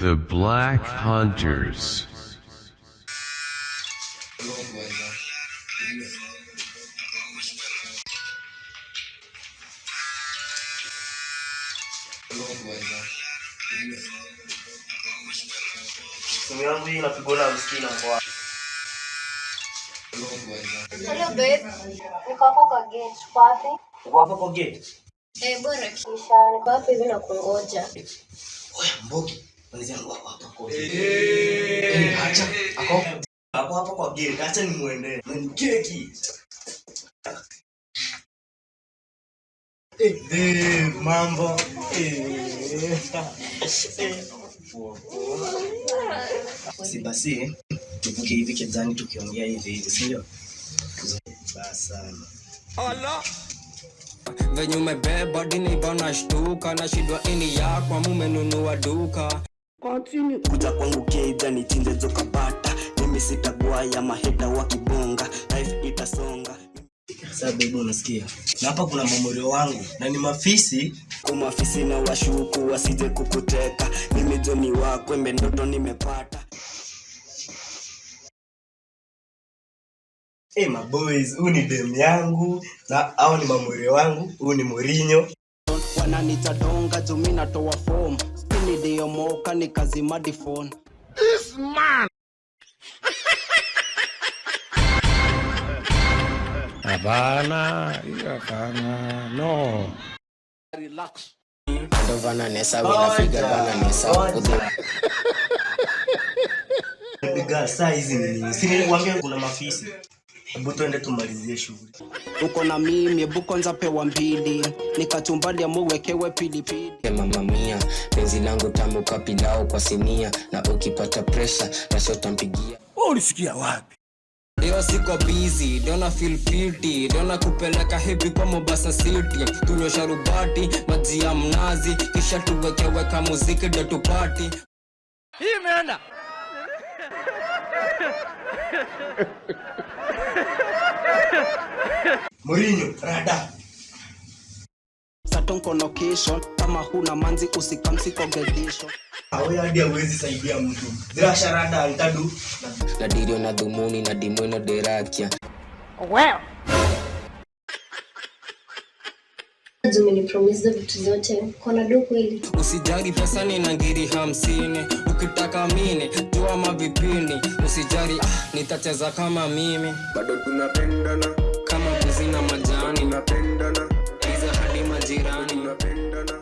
The Black Hunters. Simu yangu hii inapigwa na msikini mbwa. Hello babe. Niko hapa kwa gate. Uko wapi? Uko hapa kwa gate? Eh, bora kisha. Niko hapa hivi na kungoja. Oya, Mbogi. Mwanzi yangu hapa kwa. Eh, acha. Hapo hapa kwa gate. Acha nimuende. Eh, mambo. Si basi tuvuke hivi kedzani tukiongea hivi hivi, venye umebeba dini bana shtuka ini mumenunua duka kuja kwangu keja nichinje zokapata mimi sitagwaya maheta wakibonga, life itasonga. Sasa baby, unasikia? Na hapa kuna mamorio wangu. Na ni mafisi. kwa mafisi na washuku wasije kukuteka. Mimi joni wako embe ndoto nimepata. My maboys, huu ni dem yangu. Na au ni mamorio wangu, huu ni Mourinho. Wananitadonga jumi natoa fom niliyomoka This man Hapana, hiyo hapana, no. Relax. ndo vananesa winafiga kudu. Piga saa hizi ni nini? Si nilikwambia kuna mafisi. Hebu tuende tumalizie shughuli. uko na mimi hebu kwanza pewa mbili. Nikachumbalia muwekewe pilipili. Mama mia penzi langu tamu kapilao kwa sinia. Na ukipata presha nashotampigia Ulisikia wapi? Leo siko busy, dona feel guilty, dona kupeleka hebi kwa Mombasa City, tunywe sharubati, maji ya mnazi, kisha tuwekeweka muziki ndio tupati. Mourinho, rada. satonko location kama huna manzi usikamsikogedisho Awe hadi hawezi saidia mtu. Zira sharada antadu. na dirio na dhumuni na dimweno derakia Umenipromise vitu zote. Kona do kweli. usijari pesa ni nangiri hamsini ukitaka mini jua mavipini usijari ah, nitacheza kama mimi bado tunapendana kama buzi na majani. Tunapendana iza hadi majirani. Tunapendana